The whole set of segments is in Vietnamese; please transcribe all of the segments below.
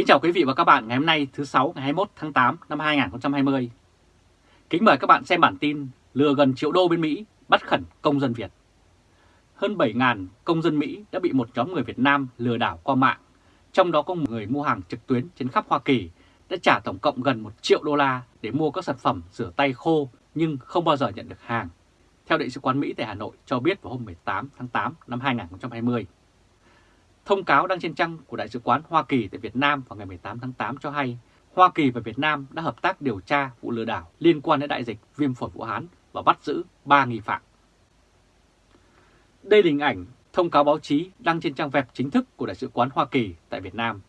Kính chào quý vị và các bạn ngày hôm nay thứ 6 ngày 21 tháng 8 năm 2020. Kính mời các bạn xem bản tin lừa gần triệu đô bên Mỹ bắt khẩn công dân Việt. Hơn 7.000 công dân Mỹ đã bị một nhóm người Việt Nam lừa đảo qua mạng, trong đó có một người mua hàng trực tuyến trên khắp Hoa Kỳ đã trả tổng cộng gần 1 triệu đô la để mua các sản phẩm rửa tay khô nhưng không bao giờ nhận được hàng. Theo Đại sứ quán Mỹ tại Hà Nội cho biết vào hôm 18 tháng 8 năm 2020. Thông cáo đăng trên trang của Đại sứ quán Hoa Kỳ tại Việt Nam vào ngày 18 tháng 8 cho hay, Hoa Kỳ và Việt Nam đã hợp tác điều tra vụ lừa đảo liên quan đến đại dịch viêm phổi Vũ Hán và bắt giữ 3 nghi phạm. Đây là hình ảnh thông cáo báo chí đăng trên trang web chính thức của Đại sứ quán Hoa Kỳ tại Việt Nam.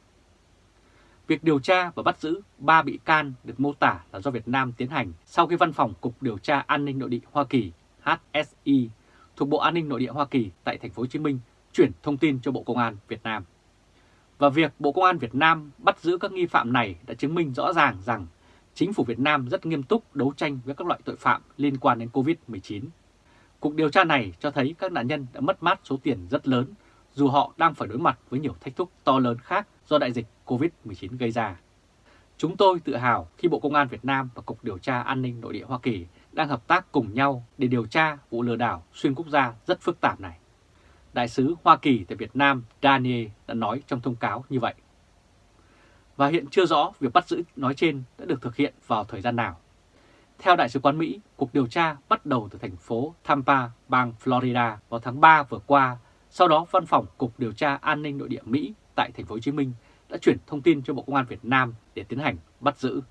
Việc điều tra và bắt giữ 3 bị can được mô tả là do Việt Nam tiến hành sau khi Văn phòng Cục Điều tra An ninh Nội địa Hoa Kỳ HSI thuộc Bộ An ninh Nội địa Hoa Kỳ tại thành phố Hồ Chí Minh chuyển thông tin cho Bộ Công an Việt Nam. Và việc Bộ Công an Việt Nam bắt giữ các nghi phạm này đã chứng minh rõ ràng rằng chính phủ Việt Nam rất nghiêm túc đấu tranh với các loại tội phạm liên quan đến Covid-19. Cuộc điều tra này cho thấy các nạn nhân đã mất mát số tiền rất lớn dù họ đang phải đối mặt với nhiều thách thức to lớn khác do đại dịch Covid-19 gây ra. Chúng tôi tự hào khi Bộ Công an Việt Nam và Cục Điều tra An ninh Nội địa Hoa Kỳ đang hợp tác cùng nhau để điều tra vụ lừa đảo xuyên quốc gia rất phức tạp này. Đại sứ Hoa Kỳ tại Việt Nam Daniel đã nói trong thông cáo như vậy. Và hiện chưa rõ việc bắt giữ nói trên đã được thực hiện vào thời gian nào. Theo Đại sứ quán Mỹ, cuộc điều tra bắt đầu từ thành phố Tampa, bang Florida vào tháng 3 vừa qua. Sau đó, Văn phòng Cục Điều tra An ninh Nội địa Mỹ tại thành phố Hồ Chí Minh đã chuyển thông tin cho Bộ Công an Việt Nam để tiến hành bắt giữ.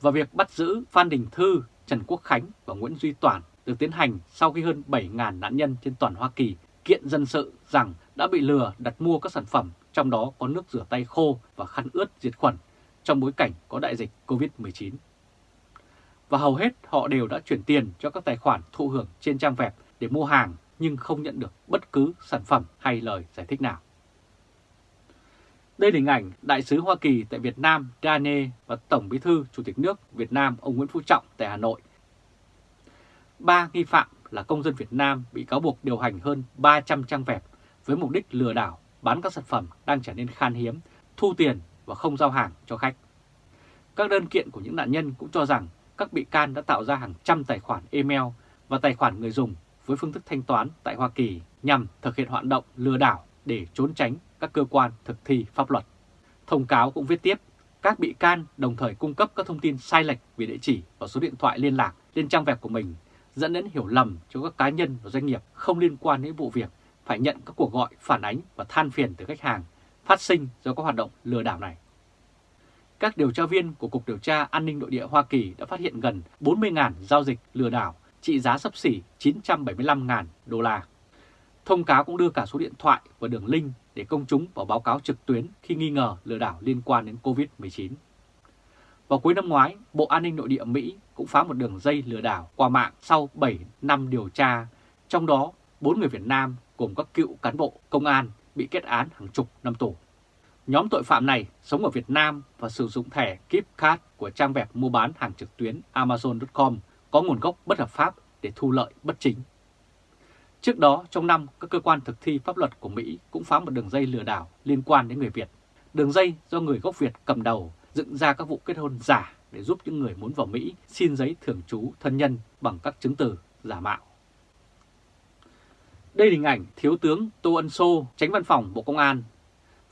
Và việc bắt giữ Phan Đình Thư, Trần Quốc Khánh và Nguyễn Duy Toản được tiến hành sau khi hơn 7.000 nạn nhân trên toàn Hoa Kỳ kiện dân sự rằng đã bị lừa đặt mua các sản phẩm, trong đó có nước rửa tay khô và khăn ướt diệt khuẩn trong bối cảnh có đại dịch Covid-19. Và hầu hết họ đều đã chuyển tiền cho các tài khoản thụ hưởng trên trang web để mua hàng nhưng không nhận được bất cứ sản phẩm hay lời giải thích nào. Đây là hình ảnh Đại sứ Hoa Kỳ tại Việt Nam, Dane và Tổng bí thư Chủ tịch nước Việt Nam, ông Nguyễn Phú Trọng tại Hà Nội. Ba nghi phạm là công dân Việt Nam bị cáo buộc điều hành hơn 300 trang web với mục đích lừa đảo bán các sản phẩm đang trở nên khan hiếm, thu tiền và không giao hàng cho khách. Các đơn kiện của những nạn nhân cũng cho rằng các bị can đã tạo ra hàng trăm tài khoản email và tài khoản người dùng với phương thức thanh toán tại Hoa Kỳ nhằm thực hiện hoạt động lừa đảo để trốn tránh các cơ quan thực thi pháp luật. Thông cáo cũng viết tiếp, các bị can đồng thời cung cấp các thông tin sai lệch về địa chỉ và số điện thoại liên lạc lên trang web của mình dẫn đến hiểu lầm cho các cá nhân và doanh nghiệp không liên quan đến vụ việc phải nhận các cuộc gọi phản ánh và than phiền từ khách hàng phát sinh do các hoạt động lừa đảo này. Các điều tra viên của Cục Điều tra An ninh Nội địa Hoa Kỳ đã phát hiện gần 40.000 giao dịch lừa đảo trị giá sấp xỉ 975.000 đô la. Thông cáo cũng đưa cả số điện thoại và đường link để công chúng vào báo cáo trực tuyến khi nghi ngờ lừa đảo liên quan đến COVID-19. Vào cuối năm ngoái, Bộ An ninh Nội địa Mỹ cũng phá một đường dây lừa đảo qua mạng sau 7 năm điều tra, trong đó 4 người Việt Nam gồm các cựu cán bộ công an bị kết án hàng chục năm tù. Nhóm tội phạm này sống ở Việt Nam và sử dụng thẻ Keep Card của trang web mua bán hàng trực tuyến Amazon.com có nguồn gốc bất hợp pháp để thu lợi bất chính. Trước đó, trong năm, các cơ quan thực thi pháp luật của Mỹ cũng phá một đường dây lừa đảo liên quan đến người Việt. Đường dây do người gốc Việt cầm đầu dựng ra các vụ kết hôn giả để giúp những người muốn vào Mỹ xin giấy thường trú thân nhân bằng các chứng từ giả mạo. Đây là hình ảnh Thiếu tướng Tô Ân Sô, tránh văn phòng Bộ Công an.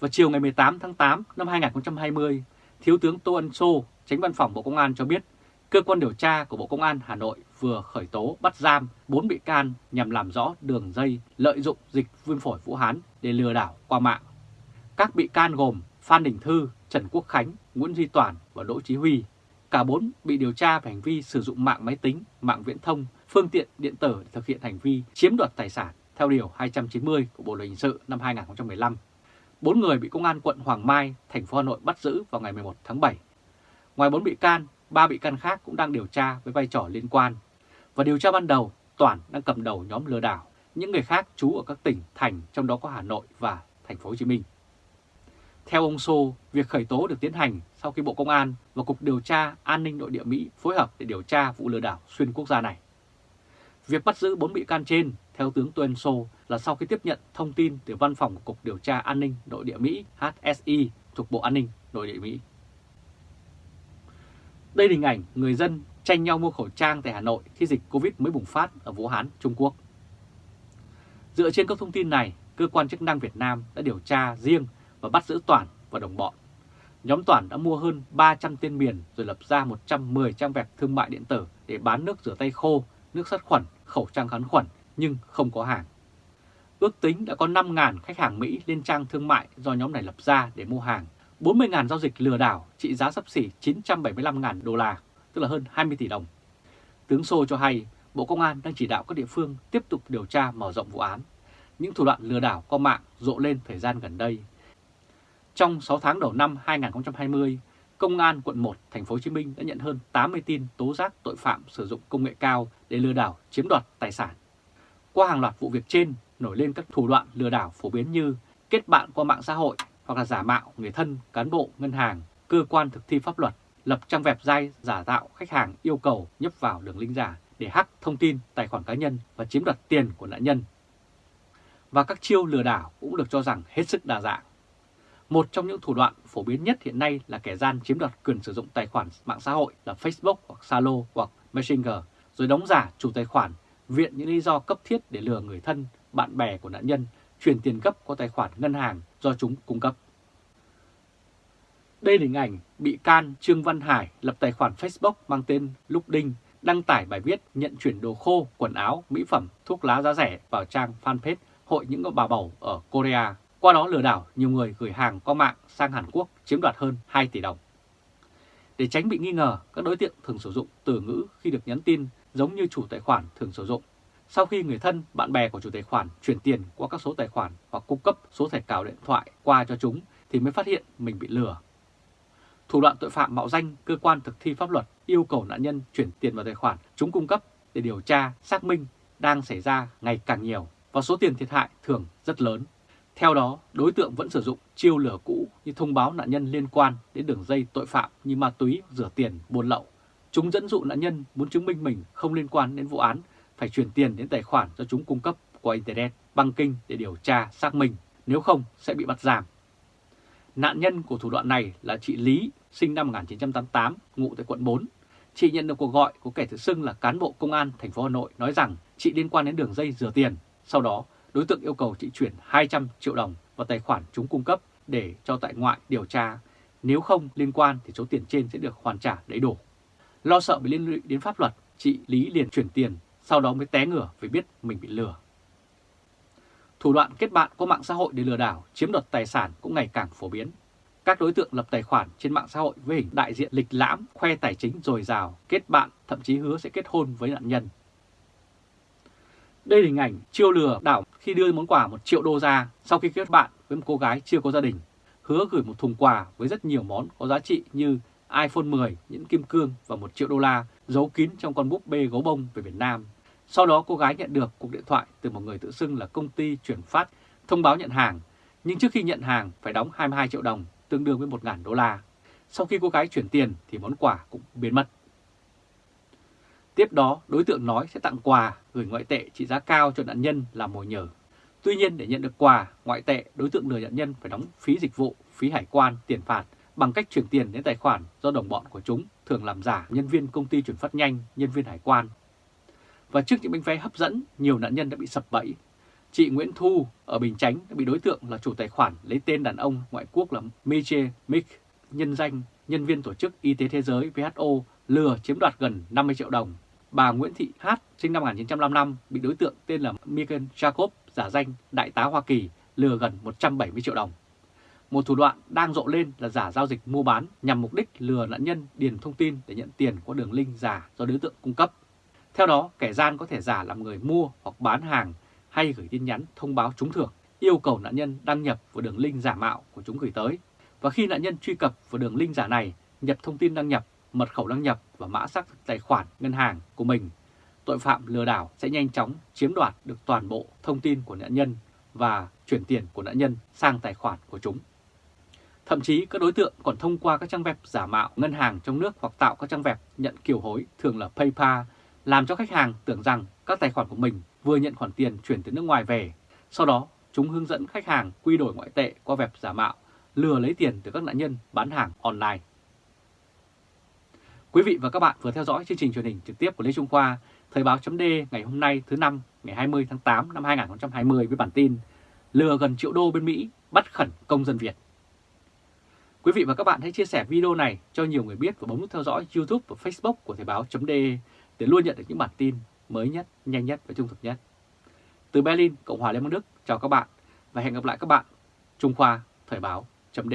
Vào chiều ngày 18 tháng 8 năm 2020, Thiếu tướng Tô Ân Sô, tránh văn phòng Bộ Công an cho biết cơ quan điều tra của Bộ Công an Hà Nội vừa khởi tố bắt giam 4 bị can nhằm làm rõ đường dây lợi dụng dịch viêm phổi Vũ Hán để lừa đảo qua mạng. Các bị can gồm Phan Đình Thư, Trần Quốc Khánh, Nguyễn Duy Toàn và Đỗ Chí Huy. Cả bốn bị điều tra về hành vi sử dụng mạng máy tính, mạng viễn thông, phương tiện điện tử để thực hiện hành vi chiếm đoạt tài sản theo Điều 290 của Bộ Luật Hình sự năm 2015. Bốn người bị Công an quận Hoàng Mai, thành phố Hà Nội bắt giữ vào ngày 11 tháng 7. Ngoài bốn bị can, ba bị can khác cũng đang điều tra với vai trò liên quan. Và điều tra ban đầu, Toàn đang cầm đầu nhóm lừa đảo, những người khác trú ở các tỉnh, thành trong đó có Hà Nội và thành phố Hồ Chí Minh. Theo ông Sô, việc khởi tố được tiến hành sau khi Bộ Công an và Cục Điều tra An ninh Nội địa Mỹ phối hợp để điều tra vụ lừa đảo xuyên quốc gia này. Việc bắt giữ 4 bị can trên, theo tướng Tuân Sô, là sau khi tiếp nhận thông tin từ Văn phòng Cục Điều tra An ninh Nội địa Mỹ HSI thuộc thuộc Bộ An ninh nội địa Mỹ. Đây là hình ảnh người dân tranh nhau mua khẩu trang tại Hà Nội khi dịch Covid mới bùng phát ở Vũ Hán, Trung Quốc. Dựa trên các thông tin này, cơ quan chức năng Việt Nam đã điều tra riêng và bắt giữ Toàn và đồng bọn. Nhóm Toàn đã mua hơn 300 tên miền rồi lập ra 110 trang web thương mại điện tử để bán nước rửa tay khô, nước sát khuẩn, khẩu trang kháng khuẩn nhưng không có hàng. Ước tính đã có 5.000 khách hàng Mỹ lên trang thương mại do nhóm này lập ra để mua hàng. 40.000 giao dịch lừa đảo trị giá sắp xỉ 975.000 đô la, tức là hơn 20 tỷ đồng. Tướng Sô cho hay Bộ Công an đang chỉ đạo các địa phương tiếp tục điều tra mở rộng vụ án. Những thủ đoạn lừa đảo qua mạng rộ lên thời gian gần đây. Trong 6 tháng đầu năm 2020, Công an quận 1 thành phố Hồ Chí Minh đã nhận hơn 80 tin tố giác tội phạm sử dụng công nghệ cao để lừa đảo chiếm đoạt tài sản. Qua hàng loạt vụ việc trên, nổi lên các thủ đoạn lừa đảo phổ biến như kết bạn qua mạng xã hội hoặc là giả mạo người thân, cán bộ, ngân hàng, cơ quan thực thi pháp luật, lập trang web dai giả tạo khách hàng yêu cầu nhấp vào đường link giả để hack thông tin tài khoản cá nhân và chiếm đoạt tiền của nạn nhân. Và các chiêu lừa đảo cũng được cho rằng hết sức đa dạng. Một trong những thủ đoạn phổ biến nhất hiện nay là kẻ gian chiếm đoạt quyền sử dụng tài khoản mạng xã hội là Facebook hoặc Zalo hoặc Messenger, rồi đóng giả chủ tài khoản, viện những lý do cấp thiết để lừa người thân, bạn bè của nạn nhân chuyển tiền gấp qua tài khoản ngân hàng do chúng cung cấp. Đây là hình ảnh bị can Trương Văn Hải lập tài khoản Facebook mang tên Lúc Đinh đăng tải bài viết nhận chuyển đồ khô, quần áo, mỹ phẩm, thuốc lá giá rẻ vào trang fanpage Hội những bà bầu ở Korea. Qua đó lừa đảo nhiều người gửi hàng qua mạng sang Hàn Quốc chiếm đoạt hơn 2 tỷ đồng. Để tránh bị nghi ngờ, các đối tượng thường sử dụng từ ngữ khi được nhắn tin giống như chủ tài khoản thường sử dụng. Sau khi người thân, bạn bè của chủ tài khoản chuyển tiền qua các số tài khoản hoặc cung cấp số thẻ cào điện thoại qua cho chúng thì mới phát hiện mình bị lừa. Thủ đoạn tội phạm mạo danh cơ quan thực thi pháp luật yêu cầu nạn nhân chuyển tiền vào tài khoản chúng cung cấp để điều tra, xác minh đang xảy ra ngày càng nhiều và số tiền thiệt hại thường rất lớn. Theo đó, đối tượng vẫn sử dụng chiêu lừa cũ như thông báo nạn nhân liên quan đến đường dây tội phạm như ma túy, rửa tiền, buôn lậu. Chúng dẫn dụ nạn nhân muốn chứng minh mình không liên quan đến vụ án, phải chuyển tiền đến tài khoản do chúng cung cấp qua Internet, băng kinh để điều tra, xác minh, nếu không sẽ bị bắt giam. Nạn nhân của thủ đoạn này là chị Lý, sinh năm 1988, ngụ tại quận 4. Chị nhận được cuộc gọi của kẻ tự xưng là cán bộ công an thành phố Hà Nội nói rằng chị liên quan đến đường dây rửa tiền. Sau đó, đối tượng yêu cầu chị chuyển 200 triệu đồng vào tài khoản chúng cung cấp để cho tại ngoại điều tra. Nếu không liên quan thì số tiền trên sẽ được hoàn trả đầy đủ. Lo sợ bị liên lụy đến pháp luật, chị Lý liền chuyển tiền, sau đó mới té ngửa vì biết mình bị lừa. Thủ đoạn kết bạn qua mạng xã hội để lừa đảo, chiếm đoạt tài sản cũng ngày càng phổ biến. Các đối tượng lập tài khoản trên mạng xã hội với hình đại diện lịch lãm, khoe tài chính dồi dào, kết bạn, thậm chí hứa sẽ kết hôn với nạn nhân. Đây là hình ảnh chiêu lừa đảo khi đưa món quà 1 triệu đô ra sau khi kết bạn với một cô gái chưa có gia đình, hứa gửi một thùng quà với rất nhiều món có giá trị như iPhone 10, những kim cương và 1 triệu đô la giấu kín trong con búp bê gấu bông về Việt Nam. Sau đó cô gái nhận được cuộc điện thoại từ một người tự xưng là công ty chuyển phát thông báo nhận hàng, nhưng trước khi nhận hàng phải đóng 22 triệu đồng, tương đương với 1.000 đô la. Sau khi cô gái chuyển tiền thì món quà cũng biến mất. Tiếp đó, đối tượng nói sẽ tặng quà gửi ngoại tệ trị giá cao cho nạn nhân làm mồi nhờ. Tuy nhiên để nhận được quà, ngoại tệ, đối tượng lừa nạn nhân phải đóng phí dịch vụ, phí hải quan, tiền phạt bằng cách chuyển tiền đến tài khoản do đồng bọn của chúng thường làm giả nhân viên công ty chuyển phát nhanh, nhân viên hải quan. Và trước những bánh vé hấp dẫn, nhiều nạn nhân đã bị sập bẫy. Chị Nguyễn Thu ở Bình Chánh đã bị đối tượng là chủ tài khoản lấy tên đàn ông ngoại quốc là Meche Mick, nhân danh nhân viên tổ chức Y tế Thế giới WHO lừa chiếm đoạt gần 50 triệu đồng. Bà Nguyễn Thị Hát, sinh năm 1955, bị đối tượng tên là Michael Jacob, giả danh Đại tá Hoa Kỳ, lừa gần 170 triệu đồng. Một thủ đoạn đang rộ lên là giả giao dịch mua bán nhằm mục đích lừa nạn nhân điền thông tin để nhận tiền qua đường link giả do đối tượng cung cấp. Theo đó, kẻ gian có thể giả làm người mua hoặc bán hàng hay gửi tin nhắn thông báo trúng thưởng, yêu cầu nạn nhân đăng nhập vào đường link giả mạo của chúng gửi tới. Và khi nạn nhân truy cập vào đường link giả này, nhập thông tin đăng nhập mật khẩu đăng nhập và mã xác thực tài khoản ngân hàng của mình, tội phạm lừa đảo sẽ nhanh chóng chiếm đoạt được toàn bộ thông tin của nạn nhân và chuyển tiền của nạn nhân sang tài khoản của chúng. Thậm chí các đối tượng còn thông qua các trang web giả mạo ngân hàng trong nước hoặc tạo các trang web nhận kiều hối thường là PayPal, làm cho khách hàng tưởng rằng các tài khoản của mình vừa nhận khoản tiền chuyển từ nước ngoài về. Sau đó, chúng hướng dẫn khách hàng quy đổi ngoại tệ qua web giả mạo lừa lấy tiền từ các nạn nhân bán hàng online. Quý vị và các bạn vừa theo dõi chương trình truyền hình trực tiếp của Lê Trung Khoa, Thời báo chấm ngày hôm nay thứ năm ngày 20 tháng 8 năm 2020 với bản tin Lừa gần triệu đô bên Mỹ bắt khẩn công dân Việt. Quý vị và các bạn hãy chia sẻ video này cho nhiều người biết và bấm nút theo dõi YouTube và Facebook của Thời báo chấm để luôn nhận được những bản tin mới nhất, nhanh nhất và trung thực nhất. Từ Berlin, Cộng hòa Liên bang Đức, chào các bạn và hẹn gặp lại các bạn Trung Khoa Thời báo chấm